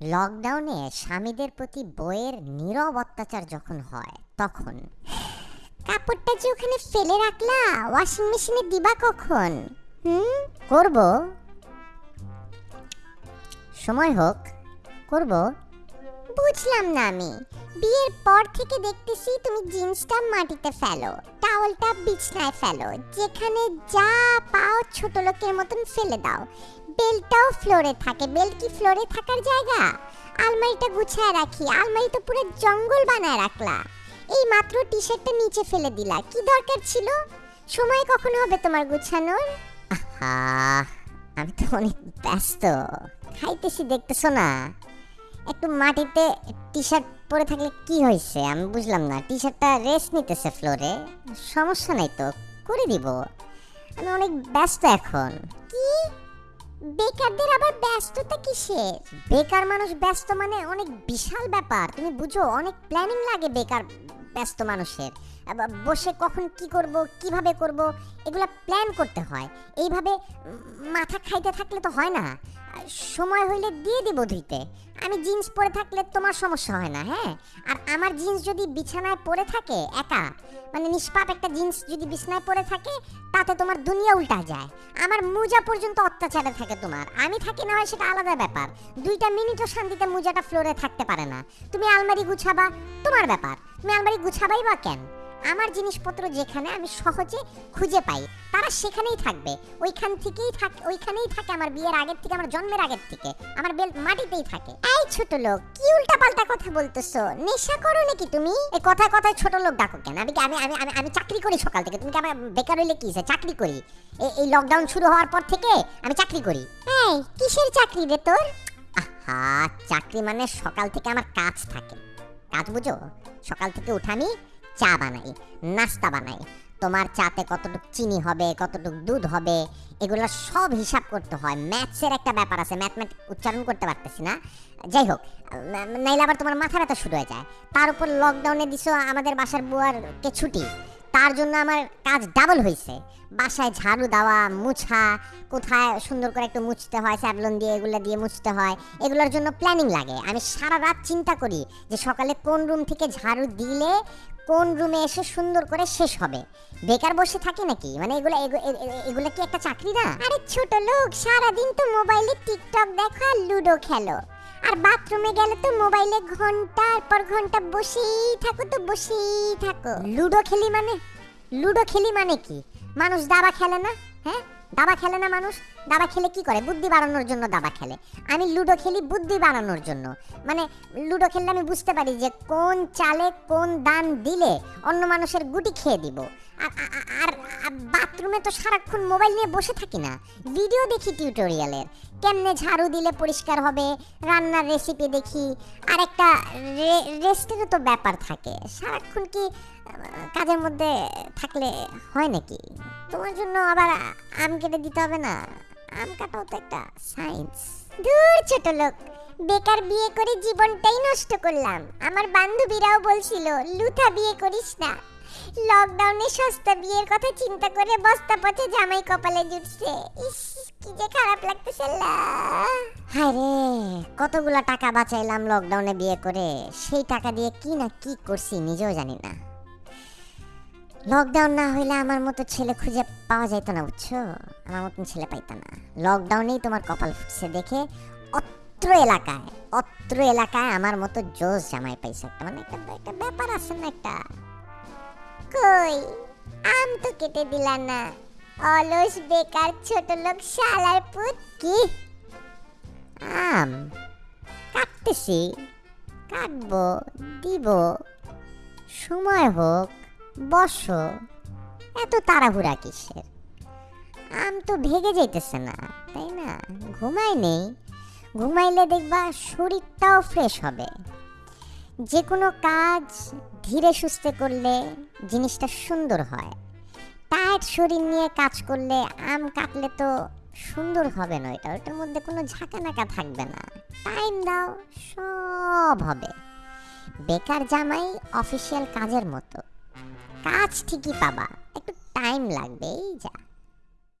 লকডাউনে স্বামীদের প্রতি বইয়ের নীরব অত্যাচার যখন হয়, তখন কাপড়টা যে ওখানে ফেলে রাখলা ওয়াশিং মেশিনে দিবা কখন? হুম? করব। সময় হোক, করব। বুঝলাম না আমি। বিয়ের পর থেকে দেখতেছি তুমি জিন্সটা মাটিতে ফেলো টাওয়ালটা বিছনায় ফেলো, যেখানে যা পাও ছোট লোকের মতন ফেলে দাও। বেলটাও ফ্লোরে থাকে, বেল কি ফ্লোরে থাকার জায়গা? আলমারিটা গুছায় রাখি, আলমারি তো পুরো জঙ্গল বানায় রাখলা। এই মাত্র টি শার্টটা নিচে ফেলে দিলা, কি দরকার ছিল? সময় কখন হবে তোমার গুছানোর? আমি তো অনেক ব্যস্ত। খাইতেছি দেখতেছো না একটু মাটিতে টি শার্ট পরে থাকলে কি হয়েছে? আমি বুঝলাম না টি শার্টটা রেস্ট নিতেছে ফ্লোরে। সমস্যা নাই তো, করে দিব। আমি অনেক ব্যস্ত এখন। কি? বেকারদের আবার ব্যস্ততা কিসের? বেকার মানুষ ব্যস্ত মানে অনেক বিশাল ব্যাপার। তুমি বুঝো, অনেক প্ল্যানিং লাগে বেকার ব্যস্ত মানুষের। বসে কখন কি করব, কীভাবে করব, এগুলো প্ল্যান করতে হয়। এইভাবে মাথা খাইতে থাকলে তো হয় না। সময় হইলে দিয়ে দিব ধুইতে। আমি জিন্স পরে থাকলে তোমার সমস্যা হয় না হ্যাঁ? আর আমার জিন্স যদি বিছানায় পরে থাকে একা মানে নিষ্পাপ একটা জিন্স যদি বিছানায় পরে থাকে, তাতে তোমার দুনিয়া উল্টা যায়। আমার মুজা পর্যন্ত অত্যাচারে থাকে তোমার। আমি থাকি না হয় সেটা আলাদা ব্যাপার। দুইটা মিনিটও শান্তিতে মুজাটা ফ্লোরে থাকতে পারে না। তুমি আলমারি গুছাবা, তোমার ব্যাপার। তুমি আলমারি গুছাবাই বা কেন? আমার জিনিসপত্র যেখানে আমি সহজে খুঁজে পাই, তারা সেখানেই থাকবে। ওইখান থেকেই থাক, ওইখানেই থাকে আমার বিয়ের আগের থেকে, আমার জন্মের আগের থেকে, আমার বেল মাটিতেই থাকে। এই ছোট লোক, কি উল্টা পাল্টা কথা বলতেছো? নেশা করো নাকি তুমি? এই কথায় কথায় ছোট লোক ডাকো কেন? আমি আমি আমি আমি আমি চাকরি করি সকাল থেকে? তুমি কি আমার বেকার হইলে কি? চাকরি করি। এই- এই লকডাউন শুরু হওয়ার পর থেকে আমি চাকরি করি। এই, কিসের চাকরি রে তোর? আহা, চাকরি মানে সকাল থেকে আমার কাজ থাকে। কাজ বুঝো? সকাল থেকে উঠানি চা বানাই, নাস্তা বানাই। তোমার চাতে কতটুকু চিনি হবে, কতটুকু দুধ হবে, এগুলো সব হিসাব করতে হয়। ম্যাথসের একটা ব্যাপার আছে ম্যাথমেট উচ্চারণ করতে পারতেছি না। যাই হোক নাইলে আবার তোমার মাথা ব্যথা শুরু হয়ে যায়। তার উপর লকডাউনে দিছো, আমাদের বাসার বুয়ারকে ছুটি? তার জন্য আমার কাজ ডাবল হয়েছে বাসায় ঝাড়ু দেওয়া, মুছা, কোথায় সুন্দর করে একটু মুছতে হয়, স্যাভলন দিয়ে, এগুলো দিয়ে মুছতে হয়, এগুলোর জন্য প্ল্যানিং লাগে। আমি সারা রাত চিন্তা করি যে সকালে কোন রুম থেকে ঝাড়ু দিলে কোন রুমে এসে সুন্দর করে শেষ হবে। বেকার বসে থাকি নাকি? মানে এগুলো এগুলো কি একটা চাকরি না? আরে ছোট লোক, সারাদিন তো মোবাইলে টিকটক দেখো, লুডো খেলো। আর বাথরুমে গেলে তো মোবাইলে ঘণ্টার পর ঘণ্টা বসেই থাকো তো বসেই থাকো। লুডো খেলি মানে? লুডো খেলি মানে কি? মানুষ দাবা খেলে না? হ্যাঁ? দাবা খেলে না মানুষ? দাবা খেলে কি করে? বুদ্ধি বাড়ানোর জন্য দাবা খেলে। আমি লুডো খেলি বুদ্ধি বাড়ানোর জন্য। মানে লুডো খেললে আমি বুঝতে পারি যে কোন চালে কোন দান দিলে অন্য মানুষের গুটি খেয়ে দিব। আর বাথরুমে তো সারাক্ষণ মোবাইল নিয়ে বসে থাকি না। ভিডিও দেখি টিউটোরিয়ালের। কেমনে ঝাড়ু দিলে পরিষ্কার হবে? রান্নার রেসিপি দেখি। আর একটা রেস্টেরও তো ব্যাপার থাকে। সারাক্ষণ কি কাজের মধ্যে থাকলে হয় নাকি? তোমার জন্য আবার আম কেটে দিতে হবে না? আম কাটাও তো একটা সায়েন্স দূর ছোট লোক, বেকার বিয়ে করে জীবনটাই নষ্ট করলাম। আমার বান্ধবীরাও বলছিল, লুথা বিয়ে করিস না। লকডাউনে সস্তা বিয়ের কথা চিন্তা করে বস্তা পথে জামাই কপালে জুটছে। ইস, কি যে খারাপ লাগতেছে হায় রে, কতগুলা টাকা বাঁচাইলাম লকডাউনে বিয়ে করে? সেই টাকা দিয়ে কি না কি করছি নিজেও জানি না। লকডাউন না হইলে আমার মতো ছেলে খুঁজে পাওয়া যাইতো না, বুঝছ? আমার মতন ছেলে পাইতো না। লকডাউনেই তোমার কপাল ফুটছে দেখে অত্র এলাকায় অত্র এলাকায় আমার মতো জোশ জামাই পাইছে একটা। মানে একটা একটা ব্যাপার আছে না একটা। কই? আম তো কেটে দিলা না। অলস, বেকার, ছোট লোক, শালার পুত, কি? আম? কাটতেছি। কাটবো, দিব। সময় হোক। বসো, এত তাড়াহুড়া কিসের? আম তো ভেগে যাইতেছে না, তাই না? ঘুমাই নেই। ঘুমাইলে দেখবা শরীরটাও ফ্রেশ হবে। যে কোনো কাজ ধীরে সুস্থে করলে জিনিসটা সুন্দর হয়। টায়ার্ড শরীর নিয়ে কাজ করলে আম কাটলে তো সুন্দর হবে না এটা, ওটার মধ্যে কোনো ঝাঁকানাকা থাকবে না। টাইম দাও, সব হবে। বেকার জামাই অফিসিয়াল কাজের মতো। কাজ ঠিকই পাবা। একটু টাইম লাগবে এই যা।